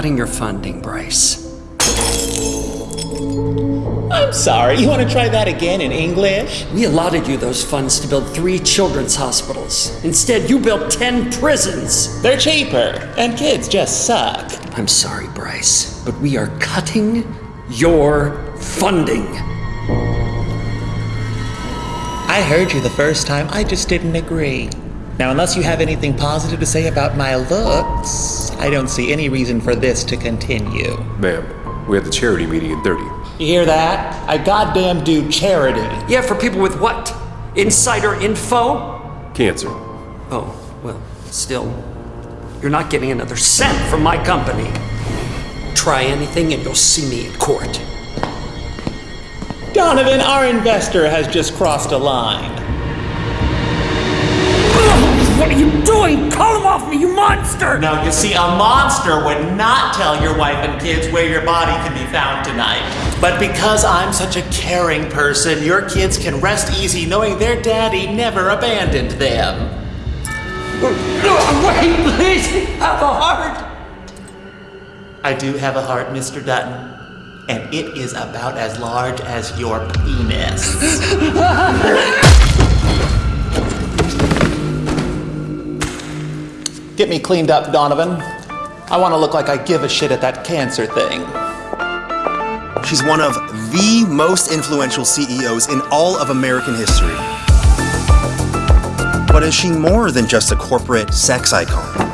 cutting your funding, Bryce. I'm sorry, you want to try that again in English? We allotted you those funds to build three children's hospitals. Instead, you built ten prisons. They're cheaper, and kids just suck. I'm sorry, Bryce, but we are cutting your funding. I heard you the first time, I just didn't agree. Now, unless you have anything positive to say about my looks, I don't see any reason for this to continue. Ma'am, we have the charity meeting in 30. You hear that? I goddamn do charity. Yeah, for people with what? Insider info? Cancer. Oh, well, still, you're not getting another cent from my company. Try anything and you'll see me in court. Donovan, our investor has just crossed a line. What are you doing? Call him off me, you monster! Now, you see, a monster would not tell your wife and kids where your body can be found tonight. But because I'm such a caring person, your kids can rest easy knowing their daddy never abandoned them. Wait, please! Have a heart! I do have a heart, Mr. Dutton. And it is about as large as your penis. Get me cleaned up, Donovan. I want to look like I give a shit at that cancer thing. She's one of the most influential CEOs in all of American history. But is she more than just a corporate sex icon?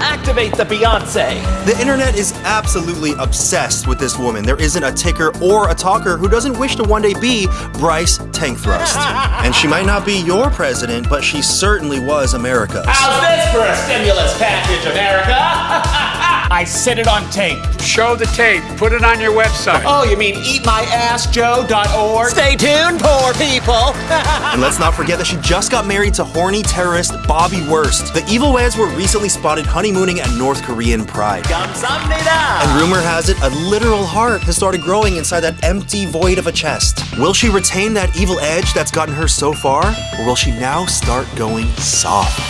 Activate the Beyonce. The internet is absolutely obsessed with this woman. There isn't a ticker or a talker who doesn't wish to one day be Bryce Tank Thrust. and she might not be your president, but she certainly was America's. How's this for a stimulus package, America? I said it on tape. Show the tape. Put it on your website. Oh, you mean eatmyassjoe.org? Stay tuned, poor people. and let's not forget that she just got married to horny terrorist Bobby Wurst. The evil weds were recently spotted honeymooning at North Korean Pride. And rumor has it, a literal heart has started growing inside that empty void of a chest. Will she retain that evil edge that's gotten her so far? Or will she now start going soft?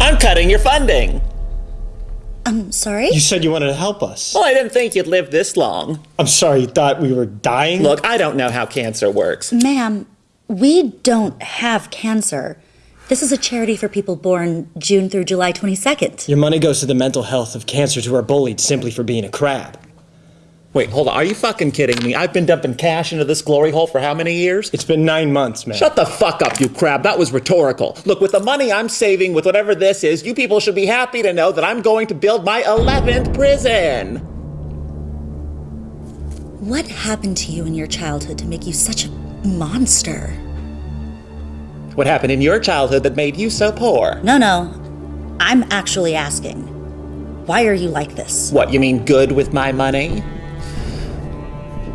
I'm cutting your funding. I'm sorry? You said you wanted to help us. Well, I didn't think you'd live this long. I'm sorry, you thought we were dying? Look, I don't know how cancer works. Ma'am, we don't have cancer. This is a charity for people born June through July 22nd. Your money goes to the mental health of cancers who are bullied simply for being a crab. Wait, hold on. Are you fucking kidding me? I've been dumping cash into this glory hole for how many years? It's been nine months, man. Shut the fuck up, you crab. That was rhetorical. Look, with the money I'm saving, with whatever this is, you people should be happy to know that I'm going to build my 11th prison. What happened to you in your childhood to make you such a monster? What happened in your childhood that made you so poor? No, no. I'm actually asking. Why are you like this? What, you mean good with my money?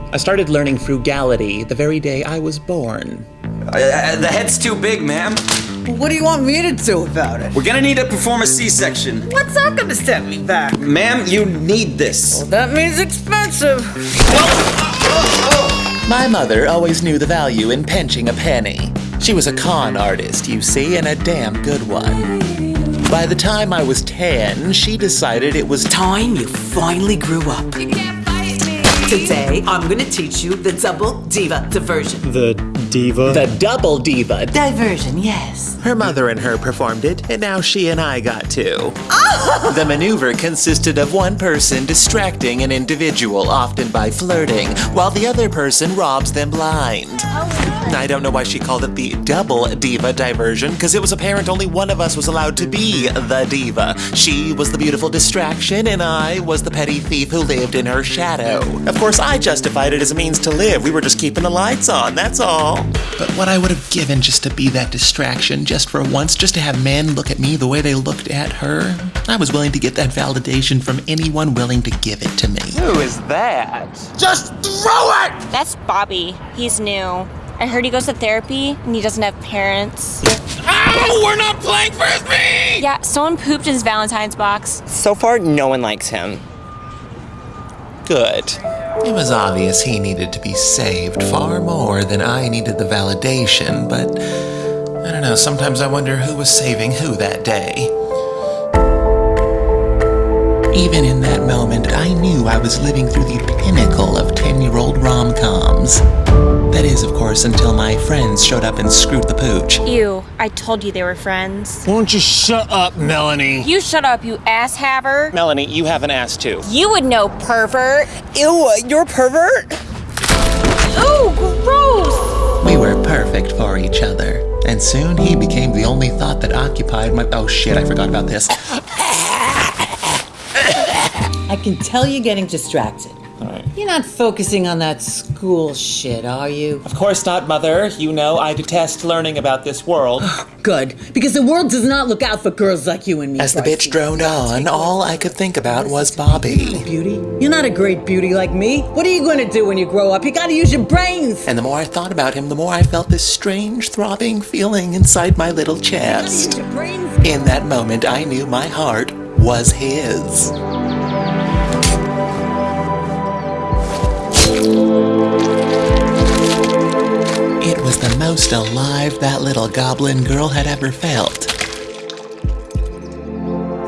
I started learning frugality the very day I was born. Uh, the head's too big, ma'am. What do you want me to do about it? We're gonna need to perform a C-section. What's that gonna set me back? Ma'am, you need this. That means expensive. My mother always knew the value in pinching a penny. She was a con artist, you see, and a damn good one. By the time I was 10, she decided it was Time you finally grew up. Today, I'm gonna teach you the double diva diversion. The diva? the double diva. Diversion, yes. Her mother and her performed it, and now she and I got to. Oh! the maneuver consisted of one person distracting an individual, often by flirting, while the other person robs them blind. Oh, I don't know why she called it the double diva diversion, because it was apparent only one of us was allowed to be the diva. She was the beautiful distraction, and I was the petty thief who lived in her shadow. Of course, I justified it as a means to live. We were just keeping the lights on, that's all. But what I would have given just to be that distraction, just for once, just to have men look at me the way they looked at her, I was willing to get that validation from anyone willing to give it to me. Who is that? Just throw it! That's Bobby. He's new. I heard he goes to therapy and he doesn't have parents. Ow! We're not playing frisbee! Yeah, someone pooped in his Valentine's box. So far, no one likes him. Good. It was obvious he needed to be saved far more than I needed the validation, but I don't know, sometimes I wonder who was saving who that day. Even in that moment, I knew I was living through the pinnacle of 10 year old rom coms. That is, of course, until my friends showed up and screwed the pooch. Ew, I told you they were friends. Why don't you shut up, Melanie? You shut up, you ass haver. Melanie, you have an ass too. You would know, pervert. Ew, you're a pervert? Ooh, gross. We were perfect for each other. And soon he became the only thought that occupied my. Oh shit, I forgot about this. I can tell you're getting distracted. You're not focusing on that school shit, are you? Of course not, Mother. You know I detest learning about this world. Good, because the world does not look out for girls like you and me. As the bitch droned on, all I could think about was Bobby. Beauty? You're not a great beauty like me. What are you going to do when you grow up? You gotta use your brains. And the more I thought about him, the more I felt this strange, throbbing feeling inside my little chest. Your brains. In that moment, I knew my heart was his. It was the most alive that little goblin girl had ever felt.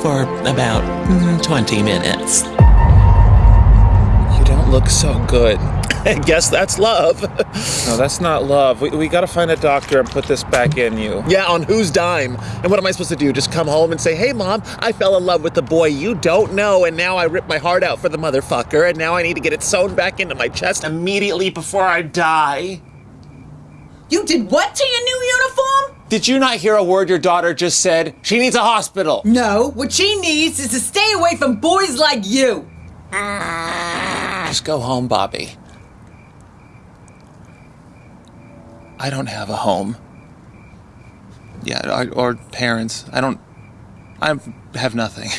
For about mm, 20 minutes. You don't look so good. I guess that's love. No, that's not love. We, we gotta find a doctor and put this back in you. yeah, on whose dime? And what am I supposed to do? Just come home and say, hey, mom, I fell in love with the boy you don't know, and now I ripped my heart out for the motherfucker, and now I need to get it sewn back into my chest immediately before I die? You did what to your new uniform? Did you not hear a word your daughter just said? She needs a hospital. No, what she needs is to stay away from boys like you. Just go home, Bobby. I don't have a home. Yeah, or parents. I don't. I have nothing.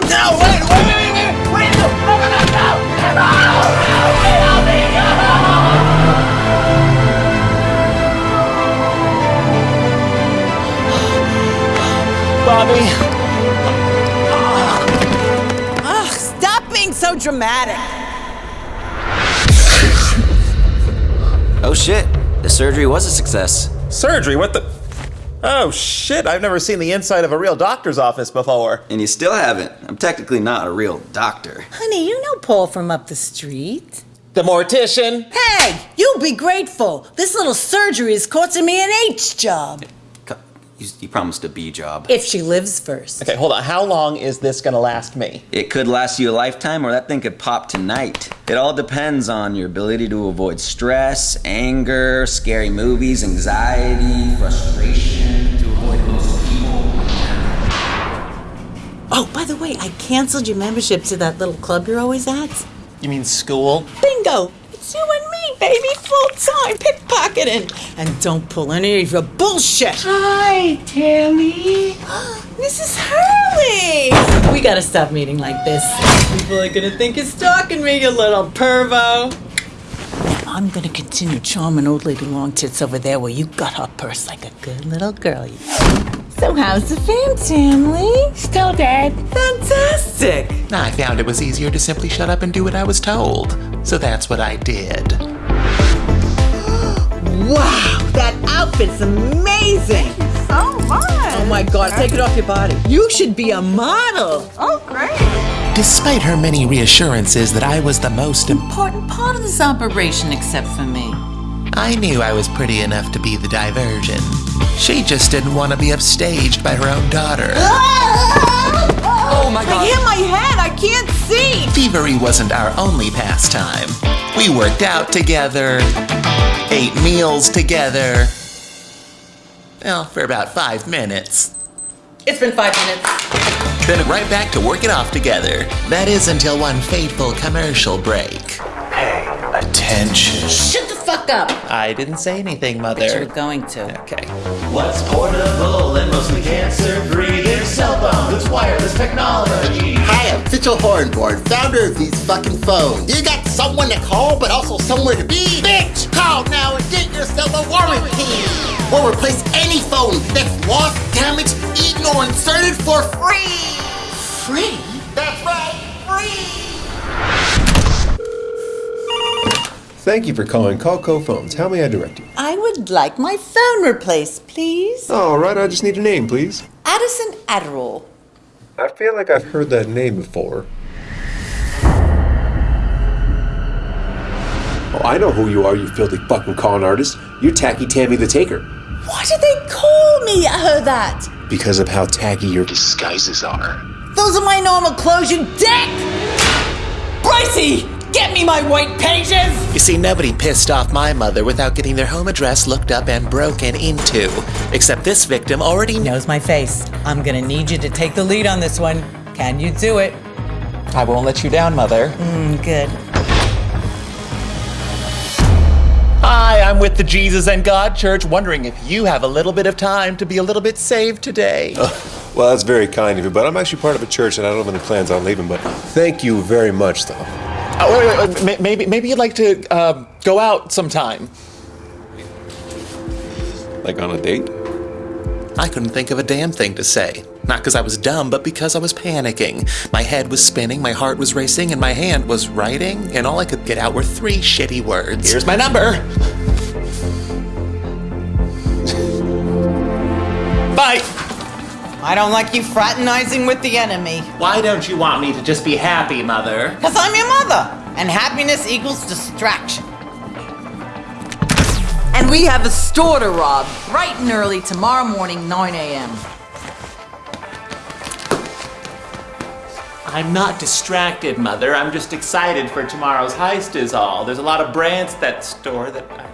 No! Wait! Wait! Wait! Wait! Wait! No! No! No! No! No! No! No! Bobby. Ugh, stop being so dramatic. Oh shit, the surgery was a success. Surgery? What the? Oh shit, I've never seen the inside of a real doctor's office before. And you still haven't. I'm technically not a real doctor. Honey, you know Paul from up the street. The mortician. Hey, you be grateful. This little surgery is costing me an H job. Co- You, you promised a B job. If she lives first. Okay, hold on. How long is this gonna last me? It could last you a lifetime, or that thing could pop tonight. It all depends on your ability to avoid stress, anger, scary movies, anxiety, frustration, to avoid most people. Oh, by the way, I canceled your membership to that little club you're always at. You mean school? Bingo! It's you and me, baby, full time pickpocketing. And don't pull any of your bullshit. Hi, Tammy. Mrs. Hurley! We gotta stop meeting like this. People are gonna think you're stalking me, you little pervo. I'm gonna continue charming old lady long tits over there where you got her purse like a good little girl. So how's the fam family? Still dead. Fantastic! I found it was easier to simply shut up and do what I was told. So that's what I did. Wow, that outfit's amazing! So much. Oh my god, take it off your body. You should be a model! Oh, great. Despite her many reassurances that I was the most important, Important part of this operation, except for me. I knew I was pretty enough to be the diversion. She just didn't want to be upstaged by her own daughter. Ah! Oh my I hit my head, I can't see! Thievery wasn't our only pastime. We worked out together, ate meals together. Well, for about five minutes. It's been five minutes. Then right back to work it off together. That is until one fateful commercial break. Hey, attention. Shut the fuck up! I didn't say anything, mother. You Mother. were going to. Okay. What's portable and mostly cancer-free? Their cell phones, it's wireless technology. Hi, I'm Mitchell Hornborn, founder of these fucking phones. You got someone to call, but also somewhere to be? Bitch, call now and get yourself a warranty. Or replace any phone that's lost, damaged, eaten, or inserted for free. Free? That's right, free. Thank you for calling Callco Phones. How may I direct you? I would like my phone replaced, please. All right, I just need a name, please. Addison Adderall. I feel like I've heard that name before. Oh, I know who you are, you filthy fucking con artist. You're Tacky Tammy the Taker. Why did they call me uh, that? Because of how tacky your disguises are. Those are my normal clothes, you dick! Brycey, get me my white pages! You see, nobody pissed off my mother without getting their home address looked up and broken into. Except this victim already knows my face. I'm gonna need you to take the lead on this one. Can you do it? I won't let you down, Mother. Mm, good. Hi, I'm with the Jesus and God Church, wondering if you have a little bit of time to be a little bit saved today. Well, that's very kind of you, but I'm actually part of a church and I don't have any plans on leaving, but thank you very much, though. Oh, wait, wait, wait. Maybe, maybe you'd like to uh, go out sometime. Like on a date? I couldn't think of a damn thing to say. Not because I was dumb, but because I was panicking. My head was spinning, my heart was racing, and my hand was writing, and all I could get out were three shitty words. Here's my number. Bye. I don't like you fraternizing with the enemy. Why don't you want me to just be happy, Mother? Because I'm your mother, and happiness equals distraction. And we have a store to rob, bright and early tomorrow morning, 9 a.m. I'm not distracted, Mother. I'm just excited for tomorrow's heist, is all. There's a lot of brands at that store that I.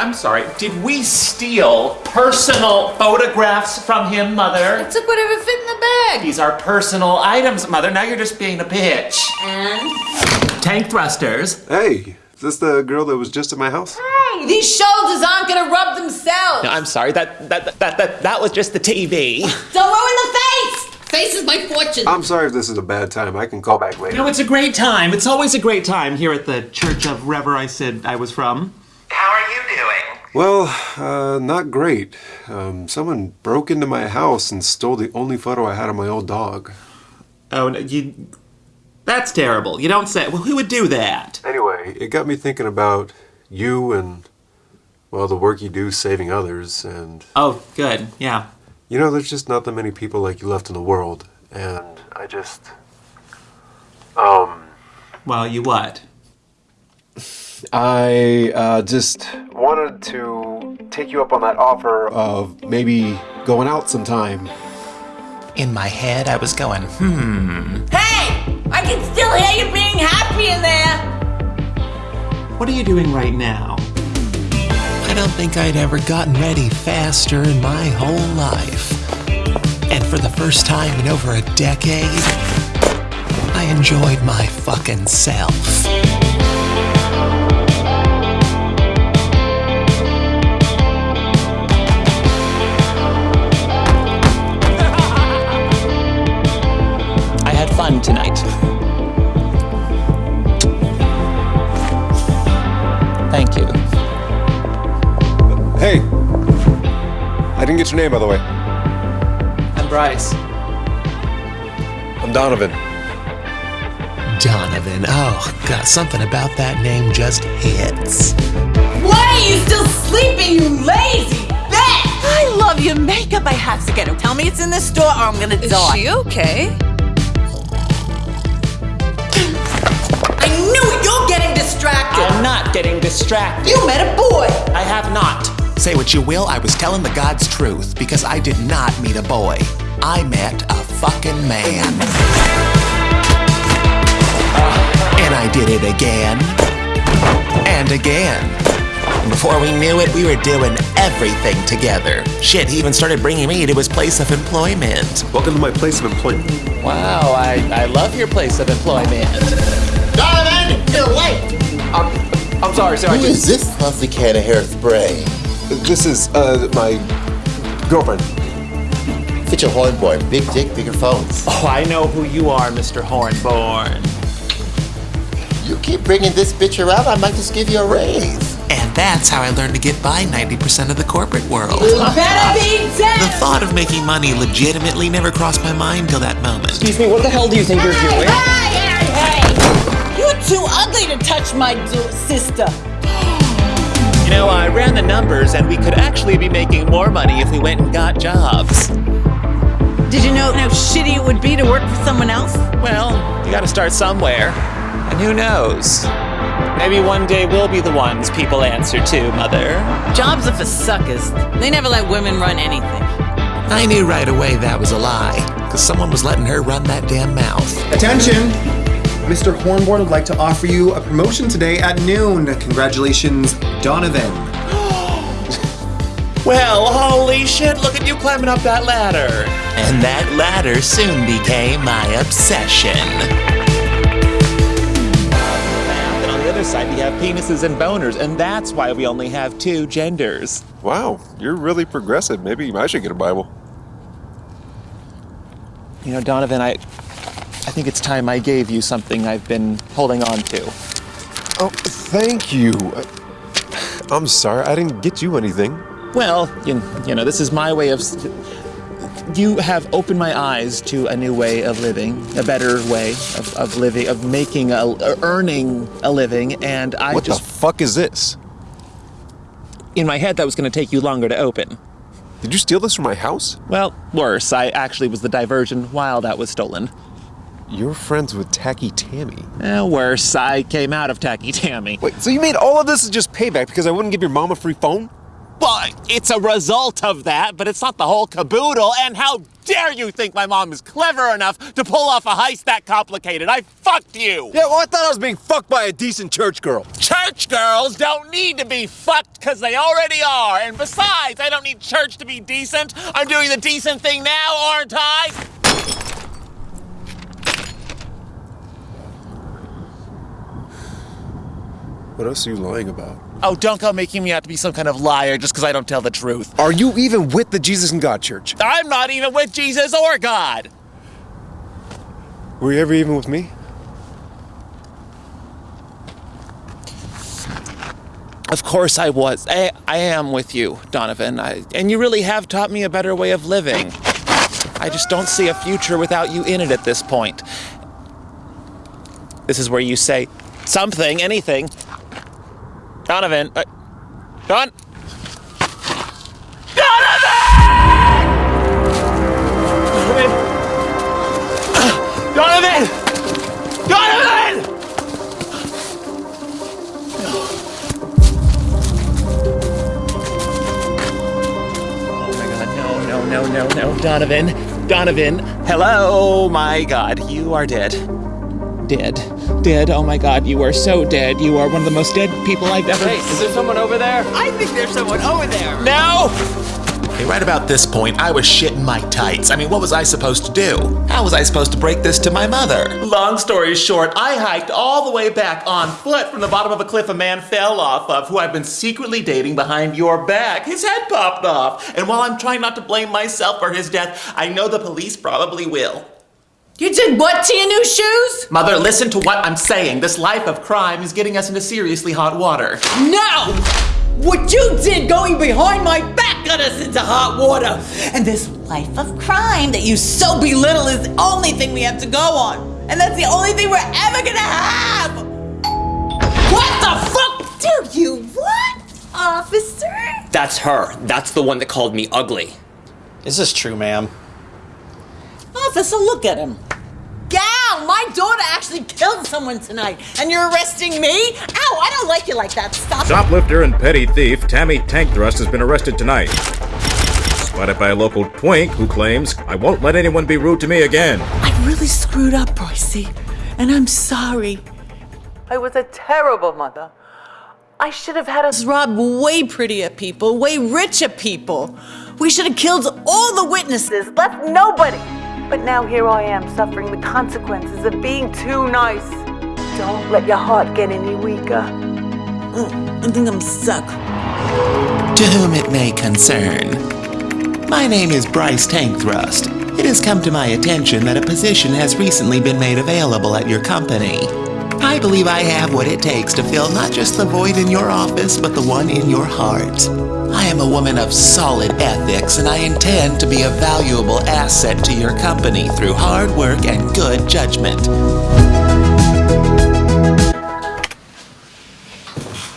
I I'm sorry, did we steal personal photographs from him, Mother? Took whatever fit in the bag. These are personal items, Mother. Now you're just being a bitch. And? Tank thrusters. Hey, is this the girl that was just at my house? Hey, these shoulders aren't gonna rub themselves. No, I'm sorry. That that that that that was just the TV. Don't ruin the face. Face is my fortune. I'm sorry if this is a bad time. I can call back later. No, it's a great time. It's always a great time here at the Church of Rever I said I was from. How are you doing? Well, uh, not great. Um, someone broke into my house and stole the only photo I had of my old dog. Oh, no, you. That's terrible. You don't say. Well, who would do that? Anyway, it got me thinking about you and, well, the work you do saving others, and. Oh, good. Yeah. You know, there's just not that many people like you left in the world, and I just. Um. Well, you what? I uh, just wanted to take you up on that offer of maybe going out sometime. In my head, I was going, hmm. Hey, I can still hear you being happy in there. What are you doing right now? I don't think I'd ever gotten ready faster in my whole life. And for the first time in over a decade, I enjoyed my fucking self. I your name, by the way. I'm Bryce. I'm Donovan. Donovan. Oh, God, something about that name just hits. Why are you still sleeping, you lazy bitch? I love your makeup. I have to get her. Tell me it's in the store or I'm gonna Is die. she okay? I knew it. You're getting distracted. I'm not getting distracted. You met a boy. I have not. Say what you will, I was telling the God's truth because I did not meet a boy. I met a fucking man. And I did it again. And again. Before we knew it, we were doing everything together. Shit, he even started bringing me to his place of employment. Welcome to my place of employment. Wow, I, I love your place of employment. Donovan, you're late. I'm, I'm sorry, sir. I just, is this fluffy can of hairspray? This is uh, my girlfriend. Fit your hornborn. Big dick, bigger phones. Oh, I know who you are, Mr. Hornborn. You keep bringing this bitch around, I might just give you a raise. And that's how I learned to get by 90% of the corporate world. You better be dead. The thought of making money legitimately never crossed my mind till that moment. Excuse me, what the hell do you think you're doing? Hey, hey, hey! You're too ugly to touch my sister. You know, I ran the numbers and we could actually be making more money if we went and got jobs. Did you know how shitty it would be to work for someone else? Well, you gotta start somewhere. And who knows? Maybe one day we'll be the ones people answer to, Mother. Jobs are for suckers. They never let women run anything. I knew right away that was a lie, because someone was letting her run that damn mouth. Attention! Mr. Hornborn would like to offer you a promotion today at noon. Congratulations, Donovan. Well, holy shit, look at you climbing up that ladder. And that ladder soon became my obsession. And on the other side, we have penises and boners, and that's why we only have two genders. Wow, you're really progressive. Maybe I should get a Bible. You know, Donovan, I, I think it's time I gave you something I've been holding on to. Oh, thank you. I'm sorry, I didn't get you anything. Well, you, you know, this is my way of. You have opened my eyes to a new way of living, a better way of, of living, of making a, er, earning a living, and I what just. the fuck is this? In my head, that was going to take you longer to open. Did you steal this from my house? Well, worse. I actually was the diversion while that was stolen. You're friends with Tacky Tammy. Eh, worse. I came out of Tacky Tammy. Wait, so you made all of this as just payback because I wouldn't give your mom a free phone? Well, it's a result of that, but it's not the whole caboodle. And how dare you think my mom is clever enough to pull off a heist that complicated? I fucked you! Yeah, well, I thought I was being fucked by a decent church girl. Church girls don't need to be fucked because they already are. And besides, I don't need church to be decent. I'm doing the decent thing now, aren't I? What else are you lying about? Oh, don't go making me out to be some kind of liar just because I don't tell the truth. Are you even with the Jesus and God Church? I'm not even with Jesus or God. Were you ever even with me? Of course I was. I, I am with you, Donovan. I, and you really have taught me a better way of living. I just don't see a future without you in it at this point. This is where you say something, anything. Donovan. Uh, Don. Donovan! Donovan! Donovan! Oh my god, no, no, no, no, no. Donovan, Donovan, hello, my god, you are dead. Dead. Dead, oh my god, you are so dead. You are one of the most dead people I've ever Hey, is there someone over there? I think there's someone over there. No! Hey, right about this point, I was shitting my tights. I mean, what was I supposed to do? How was I supposed to break this to my mother? Long story short, I hiked all the way back on foot from the bottom of a cliff a man fell off of, who I've been secretly dating behind your back. His head popped off. And while I'm trying not to blame myself for his death, I know the police probably will. You did what to your new shoes? Mother, listen to what I'm saying. This life of crime is getting us into seriously hot water. No! What you did going behind my back got us into hot water. And this life of crime that you so belittle is the only thing we have to go on. And that's the only thing we're ever gonna have! What the fuck do you want, officer? That's her. That's the one that called me ugly. Is this true, ma'am? Officer, look at him. Gal, my daughter actually killed someone tonight, and you're arresting me? Ow, I don't like you like that. Stop. Shoplifter and petty thief Tammy Tank Thrust has been arrested tonight. Spotted by a local twink who claims, I won't let anyone be rude to me again. I really screwed up, Brycey, and I'm sorry. I was a terrible mother. I should have had us rob way prettier people, way richer people. We should have killed all the witnesses, left nobody. But now here I am suffering the consequences of being too nice. Don't let your heart get any weaker. Mm, I think I'm stuck. To whom it may concern. My name is Bryce Tank Thrust. It has come to my attention that a position has recently been made available at your company. I believe I have what it takes to fill not just the void in your office, but the one in your heart. I am a woman of solid ethics, and I intend to be a valuable asset to your company through hard work and good judgment.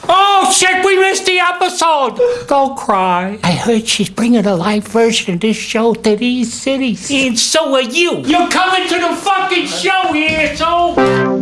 Oh chick, we missed the episode. Don't cry. I heard she's bringing a live version of this show to these cities. And so are you. You're coming to the fucking show, you asshole.